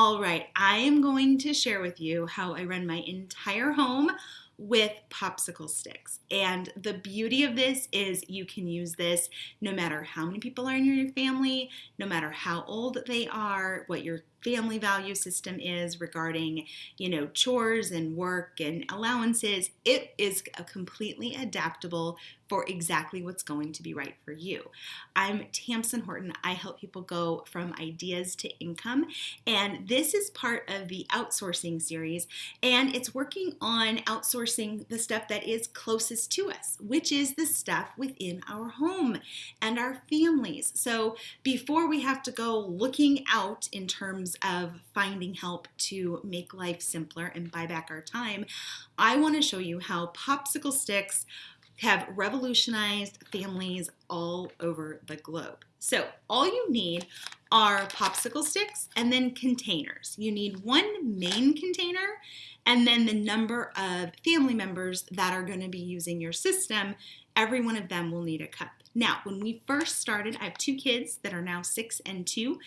All right, I am going to share with you how I run my entire home with popsicle sticks. And the beauty of this is you can use this no matter how many people are in your family, no matter how old they are, what your family value system is regarding, you know, chores and work and allowances. It is a completely adaptable for exactly what's going to be right for you. I'm Tamsen Horton. I help people go from ideas to income, and this is part of the outsourcing series, and it's working on outsourcing the stuff that is closest to us, which is the stuff within our home and our families. So before we have to go looking out in terms of finding help to make life simpler and buy back our time, I want to show you how popsicle sticks have revolutionized families all over the globe. So all you need are popsicle sticks and then containers. You need one main container and then the number of family members that are going to be using your system. Every one of them will need a cup. Now, when we first started, I have two kids that are now six and two.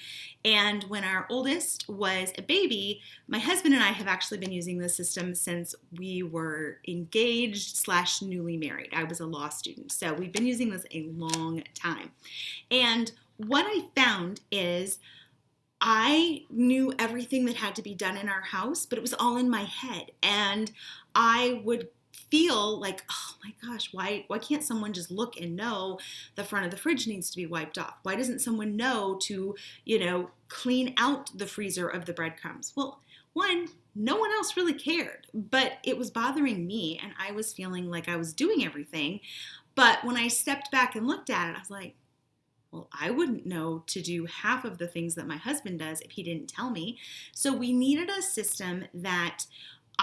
And when our oldest was a baby, my husband and I have actually been using this system since we were engaged slash newly married. I was a law student. So we've been using this a long time. And what I found is I knew everything that had to be done in our house, but it was all in my head. And I would feel like, oh my gosh, why why can't someone just look and know the front of the fridge needs to be wiped off? Why doesn't someone know to, you know, clean out the freezer of the breadcrumbs? Well, one, no one else really cared, but it was bothering me and I was feeling like I was doing everything. But when I stepped back and looked at it, I was like, well, I wouldn't know to do half of the things that my husband does if he didn't tell me. So we needed a system that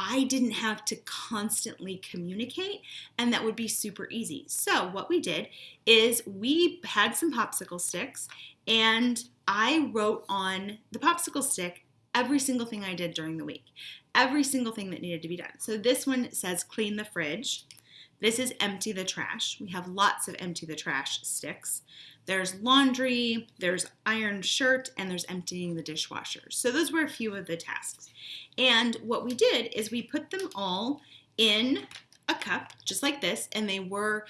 I didn't have to constantly communicate, and that would be super easy. So, what we did is we had some popsicle sticks, and I wrote on the popsicle stick every single thing I did during the week, every single thing that needed to be done. So, this one says clean the fridge. This is empty the trash. We have lots of empty the trash sticks. There's laundry, there's iron shirt, and there's emptying the dishwasher. So those were a few of the tasks. And what we did is we put them all in a cup, just like this, and they were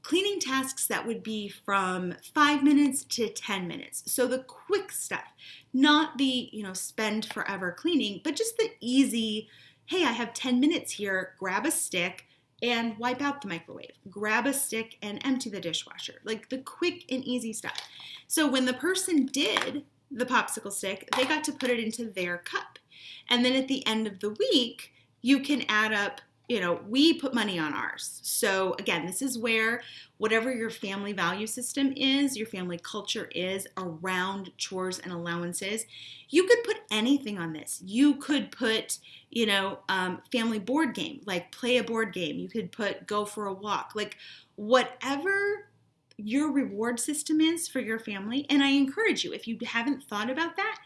cleaning tasks that would be from five minutes to 10 minutes. So the quick stuff, not the, you know, spend forever cleaning, but just the easy, hey, I have 10 minutes here, grab a stick, and wipe out the microwave. Grab a stick and empty the dishwasher. Like the quick and easy stuff. So when the person did the popsicle stick, they got to put it into their cup. And then at the end of the week, you can add up you know, we put money on ours. So again, this is where whatever your family value system is, your family culture is around chores and allowances, you could put anything on this. You could put, you know, um, family board game, like play a board game. You could put go for a walk, like whatever your reward system is for your family. And I encourage you, if you haven't thought about that,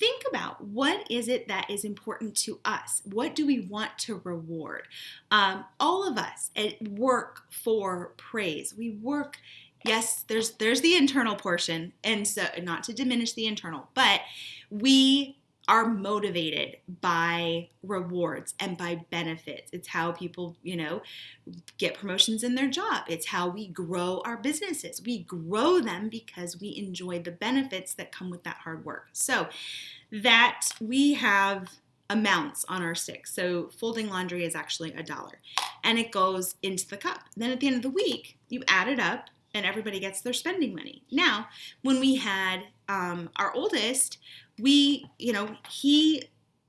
think about what is it that is important to us? What do we want to reward? Um, all of us at work for praise. We work yes there's there's the internal portion and so not to diminish the internal but we are motivated by rewards and by benefits. It's how people, you know, get promotions in their job. It's how we grow our businesses. We grow them because we enjoy the benefits that come with that hard work. So, that we have amounts on our sticks. So, folding laundry is actually a dollar and it goes into the cup. Then at the end of the week, you add it up and everybody gets their spending money. Now, when we had um, our oldest, we, you know, he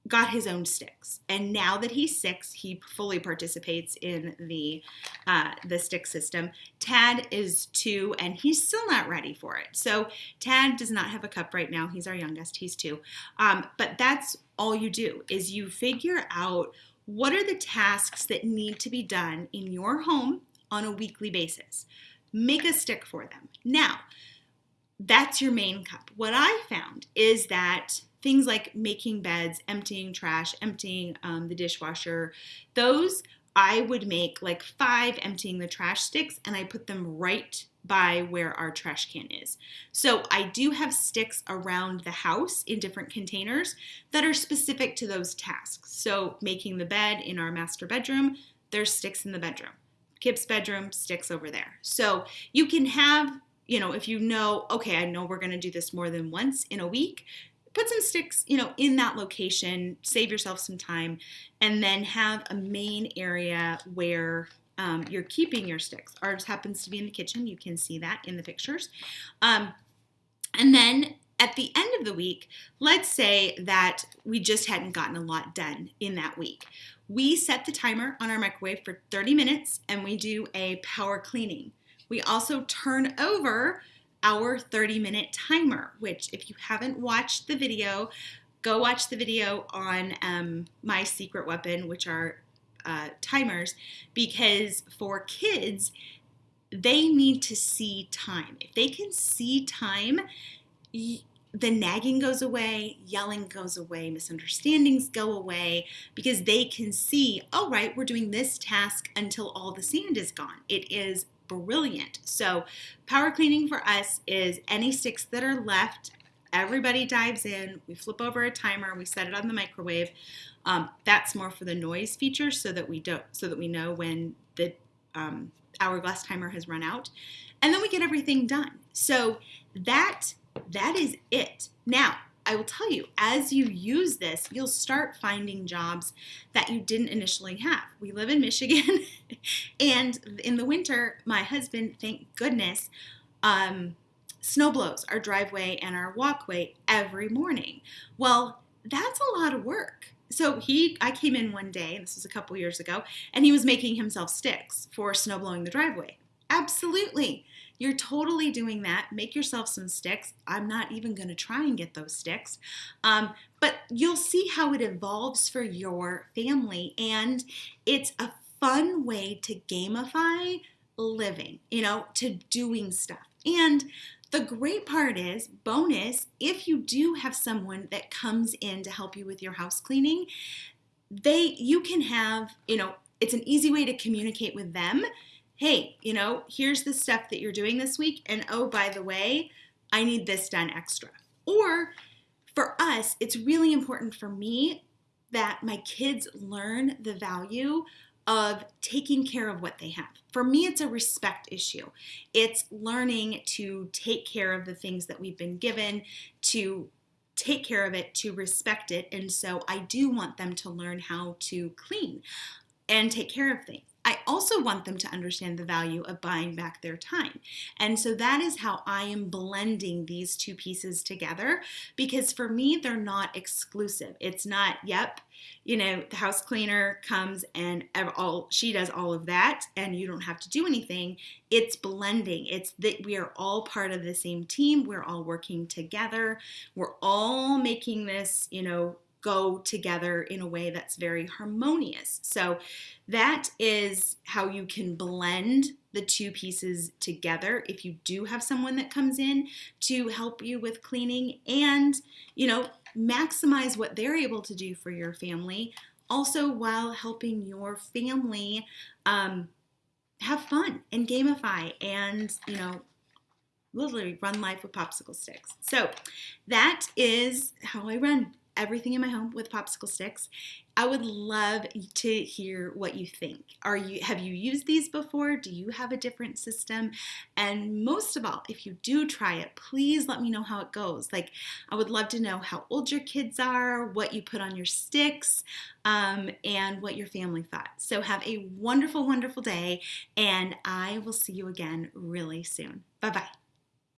got his own sticks, and now that he's six, he fully participates in the uh, the stick system. Tad is two, and he's still not ready for it. So Tad does not have a cup right now. He's our youngest. He's two, um, but that's all you do is you figure out what are the tasks that need to be done in your home on a weekly basis. Make a stick for them. Now, that's your main cup. What I found is that things like making beds, emptying trash, emptying um, the dishwasher, those I would make like five emptying the trash sticks and I put them right by where our trash can is. So I do have sticks around the house in different containers that are specific to those tasks. So making the bed in our master bedroom, there's sticks in the bedroom. Kip's bedroom, sticks over there. So you can have, you know, if you know, okay, I know we're going to do this more than once in a week, put some sticks, you know, in that location, save yourself some time, and then have a main area where um, you're keeping your sticks. Ours happens to be in the kitchen. You can see that in the pictures. Um, and then at the end of the week, let's say that we just hadn't gotten a lot done in that week. We set the timer on our microwave for 30 minutes and we do a power cleaning. We also turn over our 30 minute timer, which if you haven't watched the video, go watch the video on um, my secret weapon, which are uh, timers, because for kids, they need to see time. If they can see time, the nagging goes away, yelling goes away, misunderstandings go away because they can see, all right, we're doing this task until all the sand is gone. It is brilliant. So, power cleaning for us is any sticks that are left, everybody dives in, we flip over a timer, we set it on the microwave. Um, that's more for the noise feature so that we don't so that we know when the um, hourglass timer has run out. And then we get everything done. So that that is it. Now, I will tell you, as you use this, you'll start finding jobs that you didn't initially have. We live in Michigan, and in the winter, my husband, thank goodness, um, snow blows our driveway and our walkway every morning. Well, that's a lot of work. So he, I came in one day, this was a couple years ago, and he was making himself sticks for snow blowing the driveway. Absolutely. You're totally doing that. Make yourself some sticks. I'm not even going to try and get those sticks. Um, but you'll see how it evolves for your family. And it's a fun way to gamify living, you know, to doing stuff. And the great part is, bonus, if you do have someone that comes in to help you with your house cleaning, they you can have, you know, it's an easy way to communicate with them hey, you know, here's the stuff that you're doing this week. And oh, by the way, I need this done extra. Or for us, it's really important for me that my kids learn the value of taking care of what they have. For me, it's a respect issue. It's learning to take care of the things that we've been given, to take care of it, to respect it. And so I do want them to learn how to clean and take care of things. Also want them to understand the value of buying back their time. And so that is how I am blending these two pieces together because for me, they're not exclusive. It's not, yep, you know, the house cleaner comes and all she does all of that and you don't have to do anything. It's blending. It's that we are all part of the same team. We're all working together. We're all making this, you know, go together in a way that's very harmonious. So that is how you can blend the two pieces together if you do have someone that comes in to help you with cleaning and, you know, maximize what they're able to do for your family, also while helping your family um, have fun and gamify and, you know, literally run life with popsicle sticks. So that is how I run everything in my home with popsicle sticks. I would love to hear what you think. Are you have you used these before? Do you have a different system? And most of all, if you do try it, please let me know how it goes. Like I would love to know how old your kids are, what you put on your sticks, um, and what your family thought. So have a wonderful, wonderful day, and I will see you again really soon. Bye bye.